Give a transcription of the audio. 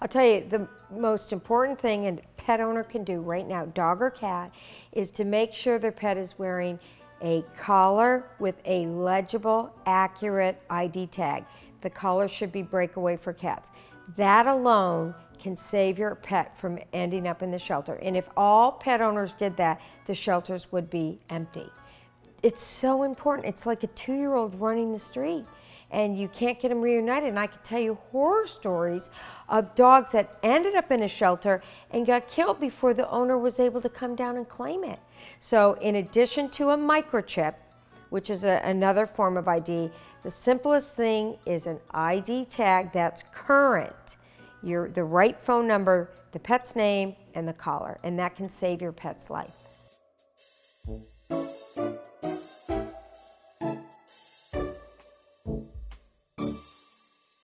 I'll tell you, the most important thing a pet owner can do right now, dog or cat, is to make sure their pet is wearing a collar with a legible, accurate ID tag. The collar should be breakaway for cats. That alone can save your pet from ending up in the shelter. And if all pet owners did that, the shelters would be empty. It's so important. It's like a two-year-old running the street and you can't get them reunited. And I can tell you horror stories of dogs that ended up in a shelter and got killed before the owner was able to come down and claim it. So in addition to a microchip, which is a, another form of ID, the simplest thing is an ID tag that's current. Your, the right phone number, the pet's name, and the collar, and that can save your pet's life.